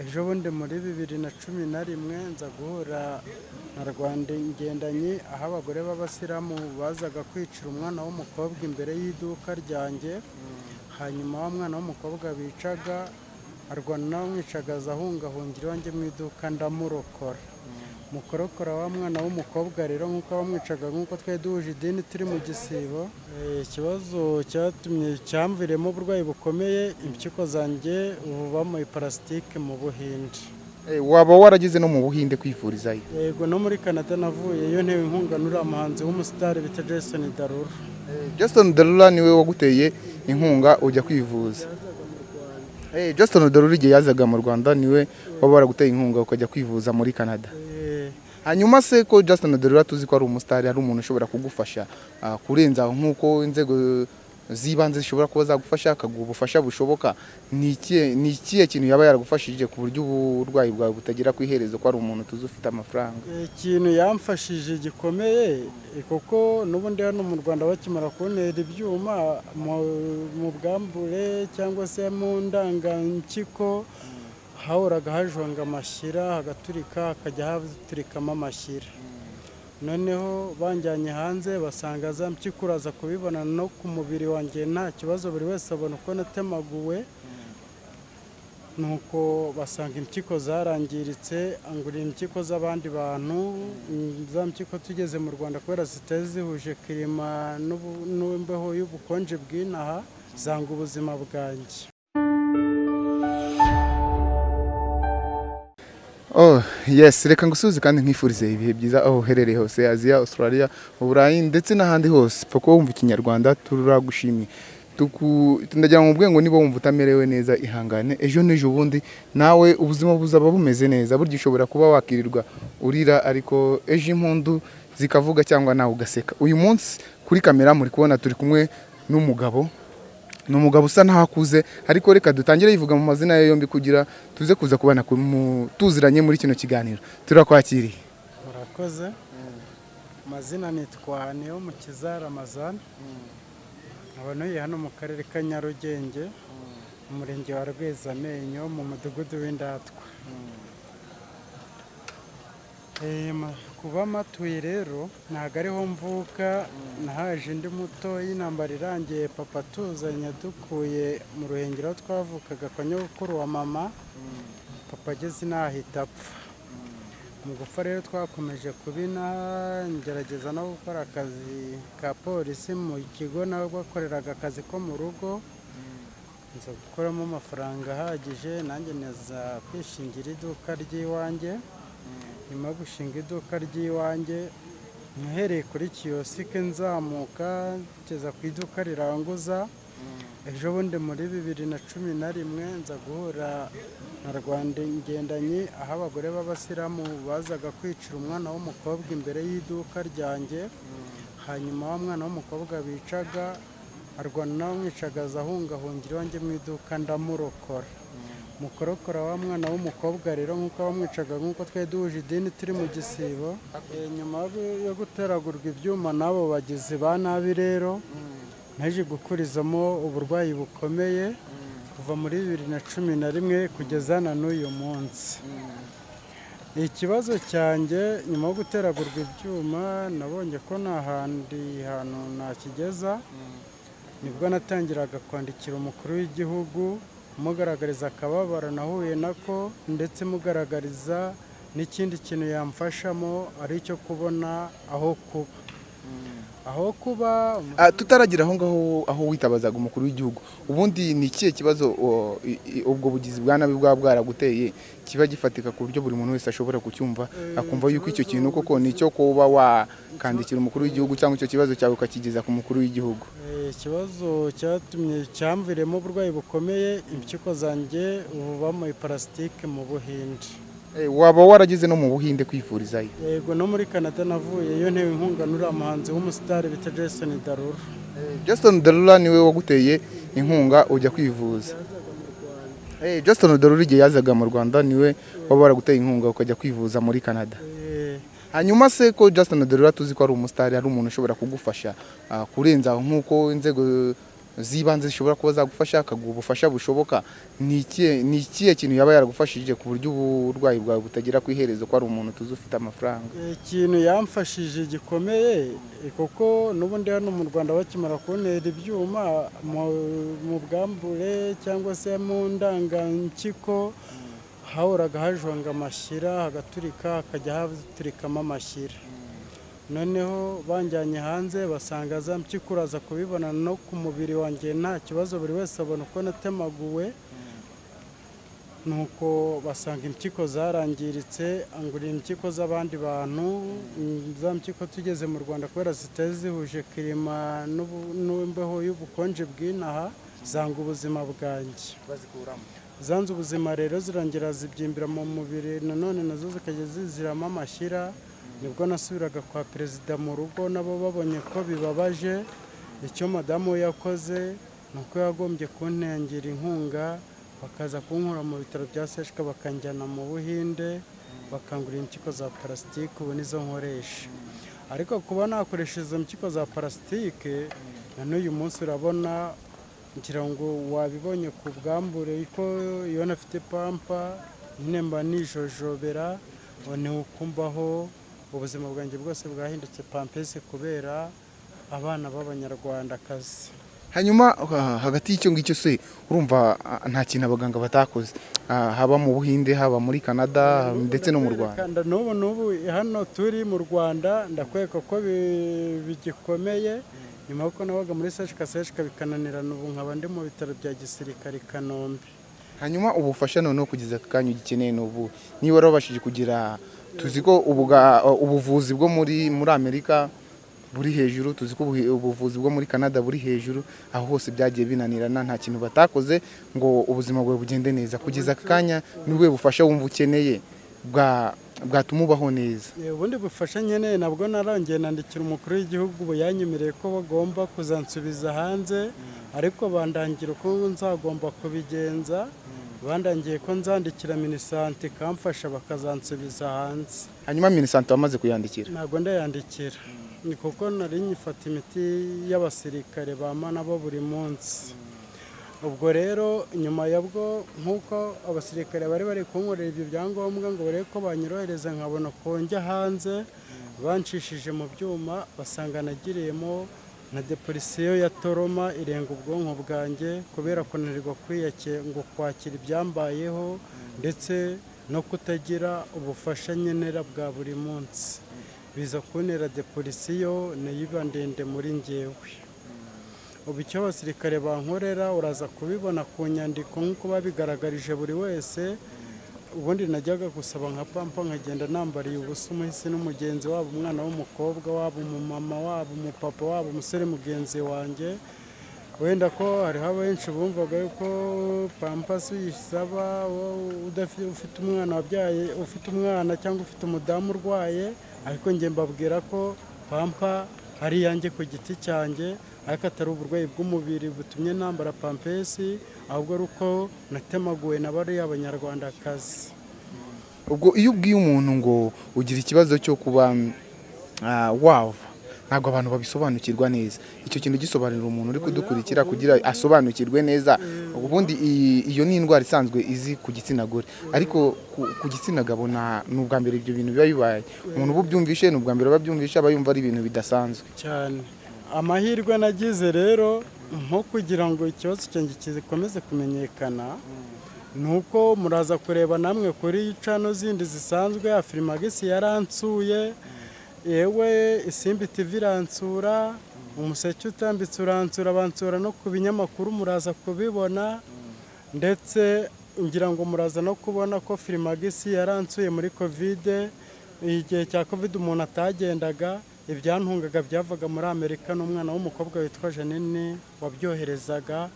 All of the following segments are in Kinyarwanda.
ejo bundi muri bibiri na cumi na rimwe nza guhura na rwanda ngendanyi aho abagore b'abasilamu bazaga kwicira umwana w'umukobwa imbere y'iduka ryanjye. Hanyuma wa mwana w'umukobwa bicaga arwana n'abamwicagaza ahungahungira iwanjye mu iduka ndamurokora. Mukorokora wa mwana w'umukobwa rero nk'uko bamwicaga nk'uko twari duhuje idini turi mu gisibo Eh, ikibazo cyatumye cyamviremo uburwayi bukomeye impyiko zanjye ubu bamuye parasitike mu buhinde. Eh, waba warageze no mu buhinde kwivurizayo yego no muri canada navuyeyo ntewe inkunga n'uriya muhanzi w'umusitari bita jason darura Justin Darura ni we waguteye inkunga ujya kwivuza. Eh, Justin Darura igihe yazaga mu Rwanda ni we waba waraguteye inkunga ukajya kwivuza muri Canada. Eh, hanyuma se ko Justin Darura tuzi ko ari umusitari ari umuntu ushobora kugufasha ah, kurenza nk'uko inzego z'ibanze zishobora kuba zagufasha akaguha ubufasha bushoboka. Ni ikihe kintu yaba yaragufashije ku buryo uburwayi bwawe butagera ku iherezo ko ari umuntu tuzi ufite amafaranga? Ikintu yamfashije gikomeye eh, kuko n'ubundi hano mu rwanda bakimara kuntera ibyuma mu- bwambure cyangwa se mu ndangampyiko hahoraga hajonga amashyira hagaturika hakajya haturikamo amashyira. Noneho banjyanye hanze basanga za mpyiko uraza kubibona no ku mubiri wanjye nta kibazo buri wese abona uko natemaguwe. Nuko basanga impyiko zarangiritse angurira impyiko z'abandi bantu za mpyiko tugeze mu rwanda kubera zitari zihuje kirima n'imbeho y'ubukonje bw'inaha zanga ubuzima bwanjye. Oh, yes, reka ngusubize kandi nkwifurize ibihe byiza aho uherereye hose Aziya, Australia, Uburayi ndetse n'ahandi hose. Pfa wumva ikinyarwanda turagushimiye. Tuku ndagira ngo ubwe ngo niba wumva utamerewe neza ihangane ejo n'ejo bundi nawe ubuzima buzaba bumeze neza burya ushobora kuba wakirirwa urira ariko ejo impundu zikavuga cyangwa nawe ugaseka uyu munsi kuri kamera muri kubona turi kumwe n'umugabo ni umugabo usa n'aho akuze ariko reka dutangire yivuga mu mazina ye yombi kugira tuze kuza kubana tuziranye muri kino kiganiro. Turakwakiriye. Murakoze. Amazina nitwa niyo mukiza ramazan nkaba ntuye hano mu karere ka nyarugenge mu murenge wa rwezamenyo mu mudugudu w'indatwa. Kuba matuye rero ntabwo ariho mvuka nahaje ndi muto y'intambara irangiye papa tuzanye dukuye mu ruhengero aho twavukaga kwa nyogokuru wa mama papa ageze inaha ahita apfa. Mu gupfa rero twakomeje kubina ngerageza no gukora akazi ka polisi mu kigo nawe bakoreraga akazi ko mu rugo. Nza gukuramo amafaranga ahagije nanjye neza kwishingira iduka ry'iwanjye. Nyuma yo gushinga iduka ry'iwanjye nahereye kuri kiyosike nzamuka ngeza ku iduka riranguza. Ejo bundi muri bibiri na cumi na rimwe nza guhura na rwanda ngendanyi aho abagore b'abasilamu bazaga kwicira umwana w'umukobwa imbere y'iduka ryanjye. Hanyuma wa mwana w'umukobwa bicaga arwana n'abamwicagaza ahungahungira iwanjye mu iduka ndamurokora. Mukorokora wa mwana w'umukobwa rero nk'uko bamwicaga nk'uko twari duhuje idini turi mu gisibo Eh, nyuma yo guteragurwa ibyuma n'abo bagizi ba nabi rero naje gukurizamo uburwayi bukomeye kuva muri bibiri na cumi na rimwe kugeza na n'uyu munsi. Ikibazo cyanjye nyuma yo guteragurwa ibyuma nabonye ko nta handi hantu nakigeza ni bwo natangiraga kwandikira umukuru w'igihugu mugaragariza akababaro nahuye nako ndetse mugaragariza n'ikindi kintu yamfashamo ari icyo kubona aho kuba. Aho kuba Ah, tutaragira aho ngaho aho witabazaga umukuru w'igihugu. Ubundi ni ikihe kibazo ubwo bugizi bwa nabi bwaba bwaraguteye kiba gifatika ku buryo buri muntu wese ashobora kucyumva akumva yuko icyo kintu koko ni icyo kuba wakandikira umukuru w'igihugu cyangwa icyo kibazo cyawe ukakigeza ku mukuru w'igihugu? Eh, ikibazo cyatumye cyamviremo uburwayi bukomeye impyiko zanjye ubu bamuye parasitike mu buhinde. Eh, waba warageze no mu buhinde kwivurizayo yego no muri canada navuyeyo ntewe inkunga n'uriya muhanzi w'umusitari bita jason darura Justin Darura ni we waguteye inkunga ujya kwivuza. Eh, Justin Darura igihe yazaga mu Rwanda ni we waba waraguteye inkunga ukajya kwivuza muri Canada. Eh, hanyuma se ko Justin Darura tuzi ko ari umusitari ari umuntu ushobora kugufasha ah, kurenza nk'uko inzego z'ibanze zishobora kuba zagufasha akaguha ubufasha bushoboka. Ni ikihe kintu yaba yaragufashije ku buryo uburwayi bwawe butagera ku iherezo ko ari umuntu tuzi ufite amafaranga? Ikintu yamfashije gikomeye kuko n'ubundi hano mu rwanda bakimara kuntera ibyuma mu bwambure cyangwa se mu ndangankiko hahoraga hajonga amashyira hagaturika hakajya haturikamo amashyira. Noneho banjyanye hanze basanga za mpyiko uraza kubibona no ku mubiri wanjye nta kibazo buri wese abona uko natemaguwe. Nuko basanga impyiko zarangiritse angurira impyiko z'abandi bantu. Za mpyiko tugeze mu rwanda kubera zitari zihuje kirima n'imbeho y'ubukonje bw'inaha. Zanga ubuzima bwanjye. Zanze ubuzima rero zirangira zibyimbira mu mubiri nanone na zo zikajya ziziramo amashyira. Nibwo nasubiraga kwa perezida mu rugo nabo babonye ko bibabaje. Icyo madamu we yakoze ni uko yagombye kuntangira inkunga bakaza kunkura mu bitaro bya seshika bakanjyana mu buhinde bakangurira impyiko za parasitike ubu nizo nkoresha. Ariko kuba nakoresha izo mpyiko za parasitike na n'uyu munsi urabona ngira ngo wabibonye ku bwambure ko iyo nafite pampa nyine mba nijojobera ni ukumbaho ubuzima bwanjye bwose bwahindutse pampesi kubera abana b'abanyarwandakazi. Hanyuma hagati y'icyo ngicyo se urumva ah, nta kintu abaganga batakoze. Ah, haba mu buhinde haba muri canada ndetse no mu rwanda. N'ubu n'ubu hano turi mu rwanda ndakwereka ko bi- bigikomeye. Nyuma y'uko nabaga muri seshika seshika bikananirana ubu nkaba ndi mu bitaro bya gisirikare i kanombe. Hanyuma ubufasha noneho kugeza aka kanya ugikeneye ni ubu niba warabashije kugira tuzi ko ubuvuzi bwo muri muri amerika buri hejuru tuzi ko ubuvuzi bwo muri canada buri hejuru aho hose byagiye binanirana nta kintu batakoze ngo ubuzima bwawe bugende neza. Kugeza aka kanya ni bufasha wumva ukeneye bwa bwatuma ubaho neza. Ubundi bufasha nkeneye nabwo narongeye nandikira umukuru w'igihugu ubu yanyemereye ko bagomba kuzansubiza hanze ariko bandangira uko nzagomba kubigenza bandangiye ko nzandikira minisante ikamfasha bakazansubiza hanze. Hanyuma minisante wamaze kuyandikira? Ntabwo ndayandikira. Ni kuko nari nyifata imiti y'abasirikare bama nabo buri munsi. Ubwo rero nyuma yabwo nk'uko abasirikare bari bari kunkorera ibyo byangombwa ngo barebe ko banyorohereza nkabona ko njya hanze banshishije mu byuma basanga nagiriyemo na depolisiyo ya toroma irenga ubwonko bwanjye kubera kunanirwa ngo kwakira ibyambayeho ndetse no kutagira ubufasha nkenera bwa buri munsi. Biza kuntera depolisiyo na yo iba ndende muri ngewe ubu icyo abasirikare bankorera uraza kubibona ku nyandiko nk'uko babigaragarije buri wese ubundi najyaga gusaba nka pampa nkagenda nambariye ubusa umuhisi n'umugenzi waba umwana w'umukobwa waba umumama waba umupapa waba umusore mugenzi wanjye. Wenda ko hariho abenshi bumvaga yuko pampasi uyisaba ufite umwana wabyaye ufite umwana cyangwa ufite umudamu urwaye ariko njye mbabwira ko pampa ari iyanjye ku giti cyanjye ariko atari uburwayi bw'umubiri butumye nambara pampesi ahubwo ari uko natemaguwe na bariya banyarwandakazi. Ubwo iyo ubwiye umuntu ngo ugira ikibazo cyo kuba ah, wava ntabwo abantu babisobanukirwa neza. Icyo kintu gisobanurira umuntu uri kudukurikira kugira asobanukirwe neza ubundi iyo ni indwara isanzwe izi ku gitsina gore. Ariko ku, gitsina gabo ni ubwa mbere ibyo bintu biba bibaye. Umuntu uba ubyumvishe ni ubwa mbere aba abyumvishe aba yumva ari ibintu bidasanzwe. Cyane. Amahirwe nagize rero nko kugira ngo ikibazo cyanjye gikomeze kumenyekana ni uko muraza kureba namwe kuri cano zindi zisanzwe afirimagisi yaransuye yewe isimbi tivi iransura umuseke utambitse uransura bansura no ku binyamakuru muraza kubibona ndetse ngira ngo muraza no kubona ko firimagisi yaransuye muri kovide igihe cya kovide umuntu atagendaga ibyantungaga byavaga muri amerika n'umwana w'umukobwa witwa janine wabyoherezaga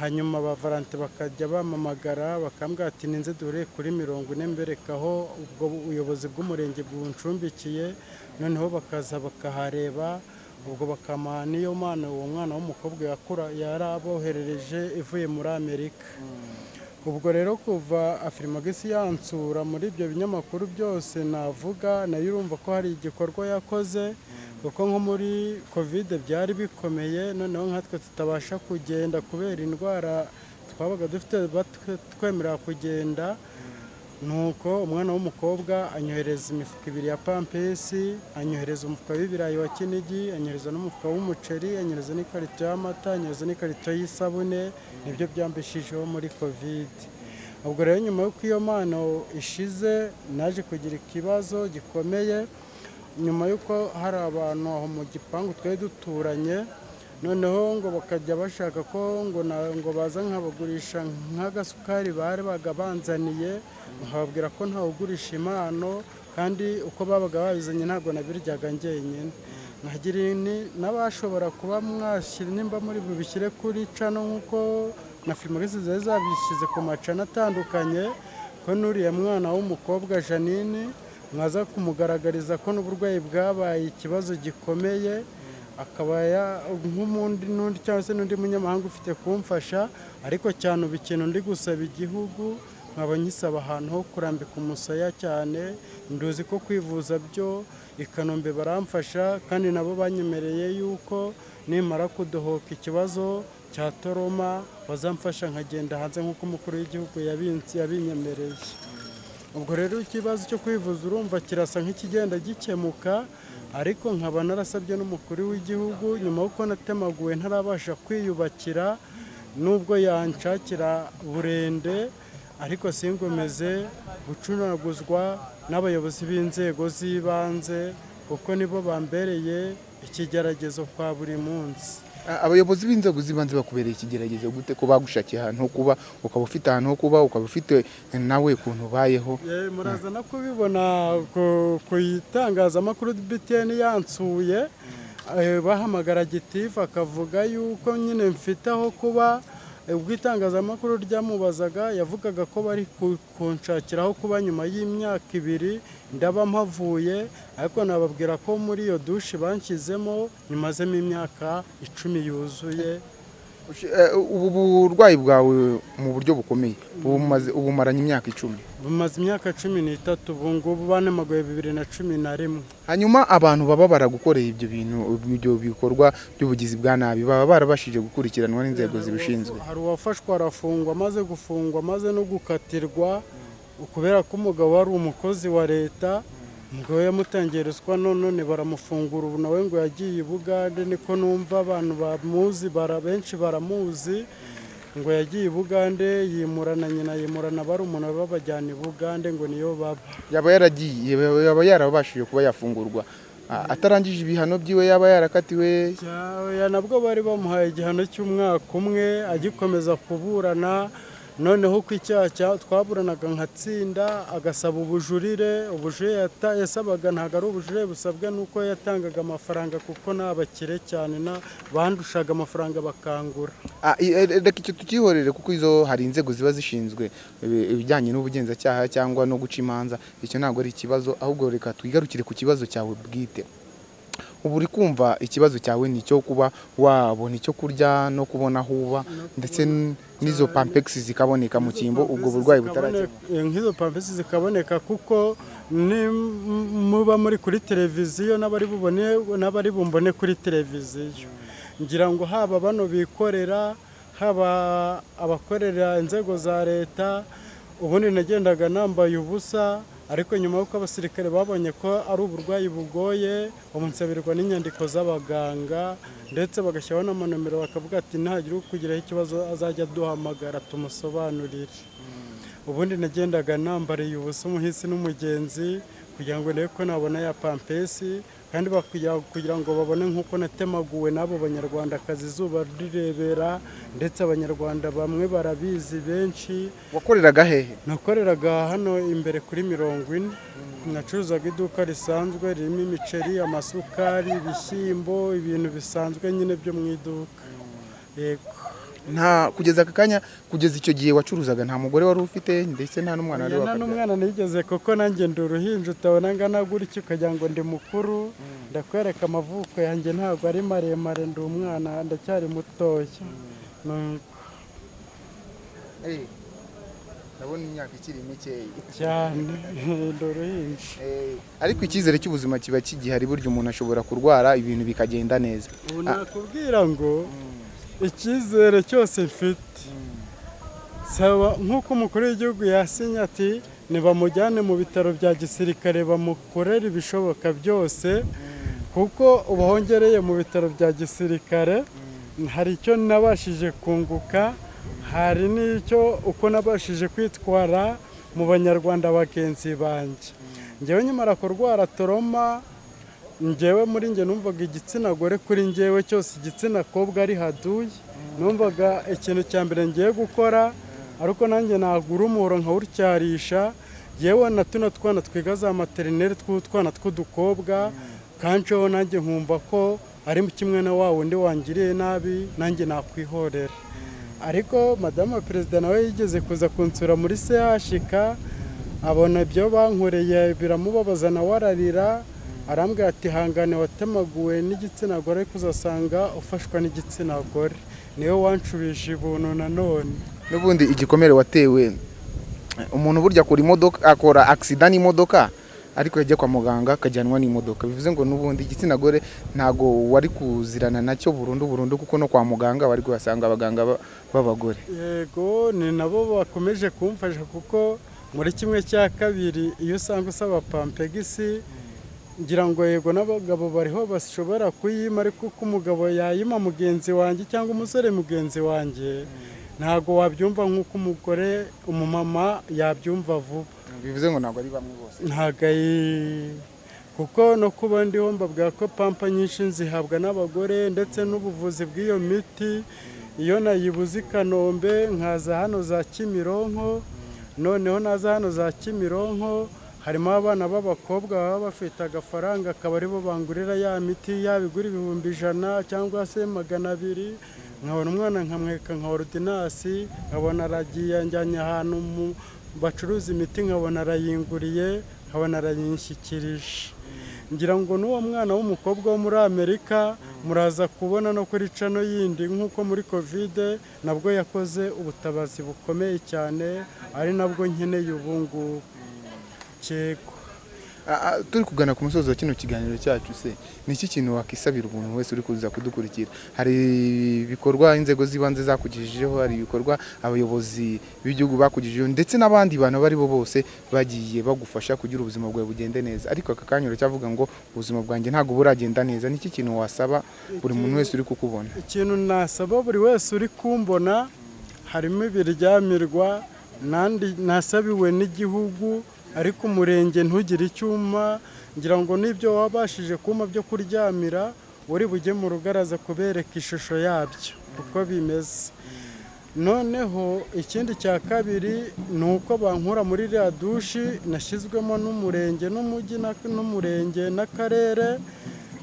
hanyuma ba valante bakajya bamamagara bakambwira ati ninze duhure kuri mirongo ine mberekaho ubwo buyobozi bw'umurenge buncumbikiye noneho bakaza bakahareba ubwo bakamuha n'iyo mpano uwo mwana w'umukobwa yakura yari aboherereje ivuye muri amerika. Ubwo rero kuva afirimagisi yansura muri ibyo binyamakuru byose navuga na yo urumva ko hari igikorwa yakoze kuko nko muri kovide byari bikomeye noneho nkatwe tutabasha kugenda kubera indwara twabaga dufite twemerera kugenda nuko umwana w'umukobwa anyohereza imifuka ibiri ya pampesi anyohereza umufuka w'ibirayi wa kinigi anyohereza n'umufuka w'umuceri anyohereza n'ikarito y'amata anyohereza n'ikarito y'isabune ni byo byambeshijeho muri kovide ubwo rero nyuma y'uko iyo mpano ishize naje kugira ikibazo gikomeye nyuma y'uko hari abantu aho mu gipangu twari duturanye noneho ngo bakajya bashaka ko ngo ngo baza nkabagurisha nk'agasukari bari bagabanzaniye nkababwira ko ntawugurisha impano kandi uko babaga babizanye ntabwo nabiryaga njyenyine. Nkagira n'abashobora kuba mwashyira nimba muri bubishyire kuri cano nk'uko na filimagisi zari zabishyize ku macana atandukanye ko n'uriya mwana w'umukobwa janine mwaza kumugaragariza ko n'uburwayi bwabaye ikibazo gikomeye akaba nk'umundi n'undi cyangwa se n'undi munyamahanga ufite kumfasha ariko cyane ubu ikintu ndi gusaba igihugu nkaba nkisaba ahantu ho kurambika umusaya cyane nduzi ko kwivuza byo i kanombe baramfasha kandi nabo banyemereye yuko nimara kudohoka ikibazo cya toroma bazamfasha nkagenda hanze nk'uko umukuru w'igihugu yabinyemereye ubwo rero ikibazo cyo kwivuza urumva kirasa nk'ikigenda gikemuka ariko nkaba narasabye n'umukuru w'igihugu nyuma y'uko natemaguwe ntarabasha kwiyubakira nubwo yanshakira burende ariko singomeze gucunaguzwa n'abayobozi b'inzego z'ibanze kuko nibo bambereye ikigeragezo kwa buri munsi. Abayobozi b'inzego z'ibanze bakubereye ikigeragezo gute ko bagushakiye ahantu ho kuba ukaba ufite ahantu ho kuba ukaba ufite nawe ukuntu ubayeho? Muraza no kubibona ku itangazamakuru btn yansuye. Bahamagara gitifu akavuga yuko nyine mfite aho kuba. Ubwo itangazamakuru ryamubazaga yavugaga ko bari kunshakira aho kuba nyuma y'imyaka ibiri ndaba mpavuye ariko nababwira ko muri iyo dushe banshyizemo nyumazemo imyaka icumi yuzuye. Ubu burwayi bwawe mu buryo bukomeye ubu umaranye imyaka icumi. Bumaze imyaka cumi n'itatu ubu ngubu banemaguye bibiri na cumi na rimwe. Hanyuma abantu baba baragukoreye ibyo bintu ibyo bikorwa by'ubugizi bwa nabi baba barabashije gukurikiranwa n'inzego zibishinzwe. hari uwafashwe arafungwa amaze gufungwa amaze no gukatirwa kubera ko umugabo wari umukozi wa leta umugabo yamutangiye ruswa none baramufungura. Ubu nawe ngo yagiye i bugande niko numva abantu bamuzi benshi baramuzi. Ngo yagiye i bugande yimurana nyina yimurana barumuna babajyana i bugande ngo niyo baba. Yaba yaragiye yaba yarabashije kuba yafungurwa. Atarangije ibihano byiwe yaba yarakatiwe? Nabwo bari bamuhaye igihano cy'umwaka umwe agikomeza kuburana. Noneho uko icyaha twaburanaga nkatsinda agasaba ubujurire ubujurire yasabaga ntabwo ari ubujurire busabwa nuko yatangaga amafaranga kuko ni abakire cyane bandushaga amafaranga bakangura. Reka icyo tukihorere kuko izo hari inzego ziba zishinzwe ibijyanye n'ubugenzacyaha cyangwa no guca imanza icyo ntabwo ari ikibazo ahubwo reka twigarukire ku kibazo cyawe bwite. Ubu uri kumva ikibazo cyawe ni icyo kuba wabona icyo kurya no kubona aho uba ndetse n'izo pampegisi zikaboneka mu cyimbo ubwo burwayi butarakemuka nk'izo pampegisi zikaboneka kuko muba muri kuri televiziyo n'abari bumbone kuri televiziyo. Ngira ngo haba bano bikorera haba abakorera inzego za leta ubundi nagendaga nambaye ubusa ariko nyuma y'uko abasirikare babonye ko ari uburwayi bugoye bamunsabirwa n'inyandiko z'abaganga ndetse bagashyiraho n'amanomero bakavuga ati ntihagire ukugiraho ikibazo azajya aduhamagara tumusobanurire. Ubundi nagendaga nambariye ubusa umuhisi n'umugenzi kugira ngo ndebe ko nabona ya pampesi kandi kugira ngo babone nk'uko natemaguwe n'abo banyarwandakazi izuba rirebera ndetse abanyarwanda bamwe barabizi benshi. Wakoreraga hehe nakoreraga hano imbere kuri mirongo ine. Nacuruzaga iduka risanzwe ririmo imiceri amasukari ibishyimbo ibintu bisanzwe nyine byo mu iduka. Yego. Nta kugeza aka kanya kugeza icyo gihe wacuruzaga. Nta mugore wari ufite ndetse nta n'umwana wari nta n'umwana nigeze kuko nanjye ndi uruhinja utabona angana gutya ukagira ngo ndi mukuru. Ndakwereka amavuko yanjye ntabwo ari maremare ndi umwana ndacyari mutoya ndabona imyaka ikiri mikeya. Cyane. Ndi uruhinja. Ariko icyizere cy'ubuzima kiba kigihari burya umuntu ashobora kurwara ibintu bikagenda neza. Ubu nakubwira ngo icyizere cyose mfite. Saba nk'uko umukuru w'igihugu yasinye ati nibamujyane mu bitaro bya gisirikare bamukorere ibishoboka byose kuko ubu hongereye mu bitaro bya gisirikare hari icyo nabashije kunguka hari n'icyo uko nabashije kwitwara mu banyarwanda bagenzi banjye ngewe nyamara kurwara toroma ngewe muri njye numvaga igitsina gore kuri ngewe cyose igitsina kobwa ari haduye. Numvaga ikintu cya mbere ngiye gukora ariko nanjye nagura umuhoro nkawutyarisha. Yewe na tuno twana twiga za materineri tw'utwana tw'udukobwa kanceho nanjye nkumva ko ari kimwe na wa wundi wangiriye nabi nanjye nakwihorera. Ariko madamu perezida nawe yigeze kuza kunsura muri sehashika abona ibyo bankoreye biramubabaza nawe ararira. Arambwira ati hangane watemaguwe n'igitsina gore ariko uzasanga ufashwa n'igitsina gore. Niwe wanshubije ibuntu nanone n'ubundi igikomere watewe umuntu burya akora imodoka akora agisida n'imodoka ariko yajya kwa muganga akajyanwa n'imodoka. Bivuze ngo n'ubundi igitsina gore ntago wari kuzirana na cyo burundu burundu kuko no kwa muganga wari kuhasanga abaganga ba- b'abagore. Yego ni nabo bakomeje kumfasha kuko muri kimwe cya kabiri iyo usanga usaba pampegisi ngira ngo yego n'abagabo bariho bashobora kuyima ariko uko umugabo yayima mugenzi wanjye cyangwa umusore mugenzi wanjye ntabwo wabyumva nk'uko umugore umumama yabyumva vuba. Bivuze ngo ntabwo ari bamwe bose. Ntabwo ari kuko no kuba ndiho mbabwira ko pampa nyinshi zihabwa n'abagore ndetse n'ubuvuzi bw'iyo miti iyo nayibuze i kanombe nkaza hano za kimironko noneho naza hano za kimironko harimo abana b'abakobwa baba bafite agafaranga akaba ari bo bangurira ya miti yaba igura ibihumbi ijana cyangwa se magana abiri. Nkabona umwana nkamwereka nka orudinasi nkabona aragiye anjyanye ahantu mu bacuruza imiti nkabona arayinguriye nkabona arayinshyikirije ngira ngo n'uwo mwana w'umukobwa wo muri amerika muraza kubona no kuri cano yindi. Nk'uko muri kovide nabwo yakoze ubutabazi bukomeye cyane ari nabwo nkeneye ubu ah, turi kugana ku musozi wa kino kiganiro cyacu se ni iki kintu wakisabira umuntu wese uri kuza kudukurikira? Hari ibikorwa inzego z'ibanze zakugejejeho hari ibikorwa abayobozi b'igihugu bakugejejeho ndetse n'abandi bantu abo ari bo bose bagiye bagufasha kugira ubuzima bwawe bugende neza. Ariko aka kanya uracyavuga ngo ubuzima bwanjye ntabwo buragenda neza. Ni iki kintu wasaba buri muntu wese uri kukubona? Ikintu nasaba buri wese uri kumbona harimo ibiryamirwa nasabiwe n'igihugu ariko umurenge ntugire icyuma ngira ngo n'ibyo wabashije kuma byo kuryamira uri bujye mu rugaraza kubereka ishusho yabyo uko bimeze. Noneho ikindi cya kabiri ni uko bankura muri iriya dushi nashyizwemo n'umurenge n'umujyi n'umurenge n'akarere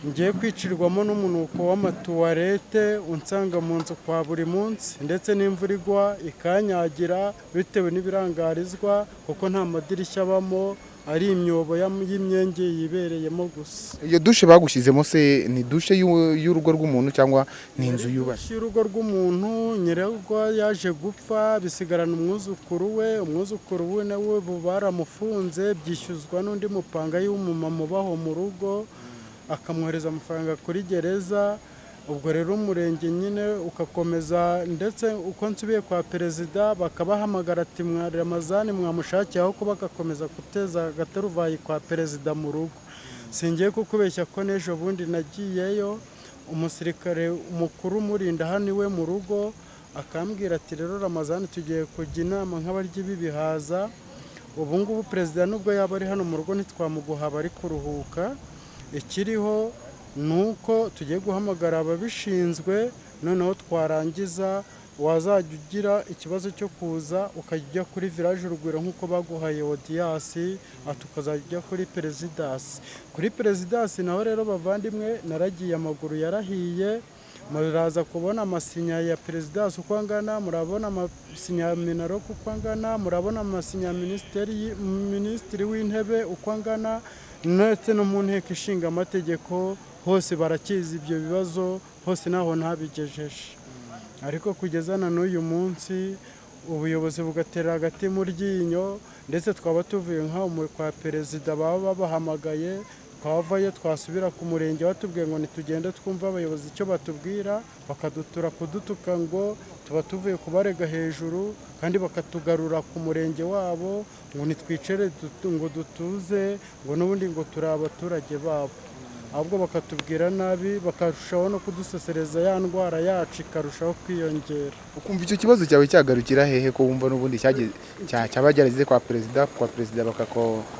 ngiye kwicirwamo n'umunuko w'amatuwarete unsanga mu nzu kwa buri munsi ndetse n'imvura igwa ikanyagira bitewe n'ibirangarizwa kuko nta madirishya abamo ari imyobo y'imyenge yibereyemo gusa. Iyo dushe bagushyizemo se ni dushe y'u- y'urugo rw'umuntu cyangwa ni inzu yubatse Dushe y'urugo rw'umuntu nyirarwo yaje gupfa bisigarana umwuzukuru we umwuzukuru we nawe baramufunze byishyuzwa n'undi mupanga w'umumama ubaho mu rugo akamwohereza amafaranga kuri gereza ubwo rero umurenge nyine ugakomeza ndetse uko nsubiye kwa perezida bakabahamagara ati ramazani mwamushakiye aho kuba agakomeza guteza agataruvayi kwa perezida mu rugo. Singiye kukubeshya ko n'ejo bundi nagiyeyo. Umusirikare mukuru umurinda hano iwe mu rugo akambwira ati rero ramazani tugiye kujya inama nk'abaryi b'ibihaza ubu ngubu perezida nubwo yaba ari hano mu rugo ntitwamuguha bari kuruhuka. Ikiriho ni uko tugiye guhamagara ababishinzwe noneho twarangiza wazajya ugira ikibazo cyo kuza ukajya ujya kuri village urugwiro nk'uko baguhaye odiyasi tukazajya ujya kuri perezidasi kuri perezidasi naho rero bavandimwe naragiye amaguru yarahiye muraza kubona amasinya ya perezidansi uko angana murabona amasinya ya minaroko uko angana murabona amasinya ya minisitiri w'intebe uko angana ndetse no mu nteko ishinga amategeko hose barakizi ibyo bibazo hose naho ntabigejeje. Ariko kugeza na n'uyu munsi ubuyobozi bugatera hagati mu ryinyo ndetse twaba tuvuye nk'aho kwa perezida baba babahamagaye twavayo twasubira ku murenge batubwiye ngo ntitugende twumve abayobozi icyo batubwira bakadutura kudutuka ngo tuba tuvuye kubarega hejuru kandi bakatugarura ku murenge wabo ngo nitwicare dutu- ngo dutuze ngo n'ubundi ngo turi abaturage babo. Ahubwo bakatubwira nabi bakarushaho no kudusesereza ya ndwara yacu ikarushaho kwiyongera. Ukumva icyo kibazo cyawe cyagarukira hehe ko wumva n'ubundi cyageze- cya- cyaba cyarageze kwa perezida kwa perezida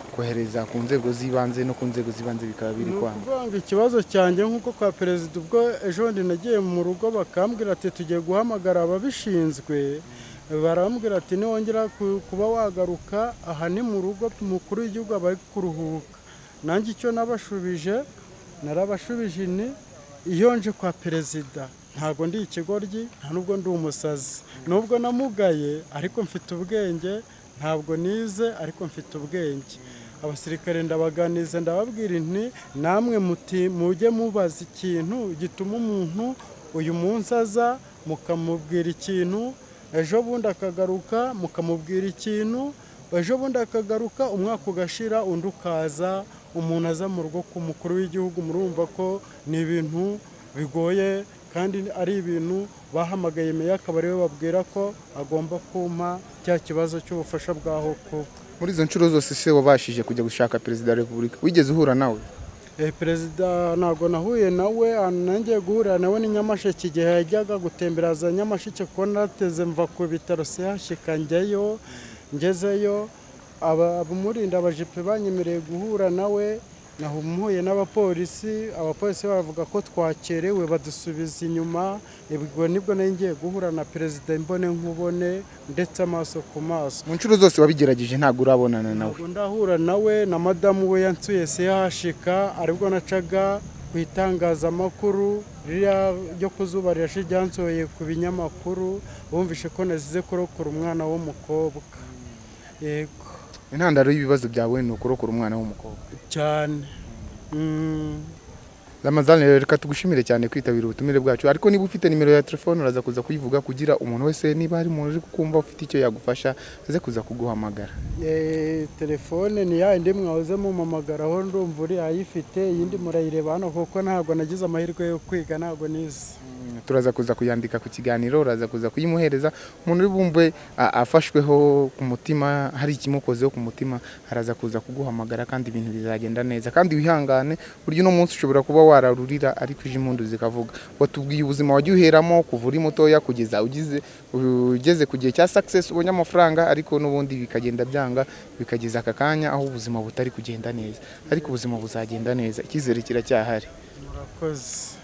bakakohereza ku nzego z'ibanze no ku nzego z'ibanze bikaba biri ni kwanga. ukuvuga ngo ikibazo cyanjye nk'uko kwa perezida ubwo ejo bundi nagiye mu rugo bakambwira ati tugiye guhamagara ababishinzwe. Barambwira ati niwongera ku- kuba wagaruka aha ni mu rugo umukuru w'igihugu aba ari kuruhuka. Nanjye icyo nabashubije narabashubije ni iyo nje kwa perezida. Ntabwo ndi ikigoryi nta nubwo ndi umusazi. Nubwo namugaye ariko mfite ubwenge ntabwo nize ariko mfite ubwenge. Abasirikare ndabaganiza ndababwira nti namwe muti mujye mubaza ikintu gituma umuntu uyu munsi aza mukamubwira ikintu ejo bundi akagaruka mukamubwira ikintu ejo bundi akagaruka umwaka ugashira undi ukaza umuntu aza mu rugo ku mukuru w'igihugu murumva ko ni ibintu bigoye kandi ari ibintu bahamagaye meya akaba ari we babwira ko agomba kumpa cya kibazo cy'ubufasha bwaho kuba muri izo nshuro zose se wabashije kujya gushaka perezida wa repubulika? Wigeze uhura nawe? Eh, perezida ntabwo nahuye nawe ahantu nangiye guhurira nawe ni nyamasheke. Igihe yajyaga gutembera za nyamasheke kuko nateze mva ku bitaro sehashika njyayo ngezeyo. Aba- abamurinda abajipe banyemereye guhura nawe. Nahumuye n'abapolisi abapolisi bavuga ko twakerewe badusubiza inyuma. Ubwo ni bwo nari ngiye guhura na perezida imbone nkubone ndetse amaso ku maso. Mu nshuro zose wabigerageje ntabwo urabonana nawe. Ndahura nawe na madamu we yansuye sehashika ari bwo nacaga ku itangazamakuru ririya ryo ku zuba rirashe ryansohoye ku binyamakuru bumvishe ko nazize kurokora umwana w'umukobwa. Yego. Intandaro y'ibibazo byawe ni ukurokora umwana w'umukobwa. Cyane Mm. ramazani rero reka tugushimire cyane kwitabira ubutumire bwacu. Ariko niba ufite nimero ya telefone uraza kuza kuyivuga kugira umuntu wese niba hari umuntu uri kukumva ufite icyo yagufasha aze kuza kuguhamagara. Telefone ni ya yindi mwahoze mumamagaraho ndumva uri ayifite iyindi murayireba hano kuko ntabwo nagize amahirwe yo kwiga ntabwo nize. Turaza kuza kuyandika ku kiganiro uraza kuza kuyimuhereza. Umuntu uri bumve afashweho ku mutima hari ikimukozeho ku mutima araza kuza kuguhamagara kandi ibintu bizagenda neza. Kandi wihangane burya uno munsi ushobora kuba wararurira ariko ije impundu zikavuga. Watubwiye ubuzima wagiye uheramo kuva uri mutoya kugeza ugize ugeze ku gihe cya success ubonye amafaranga ariko n'ubundi bikagenda byanga bikageza aka kanya aho ubuzima butari kugenda neza. Ariko ubuzima buzagenda neza. Icyizere kiracyahari. Murakoze.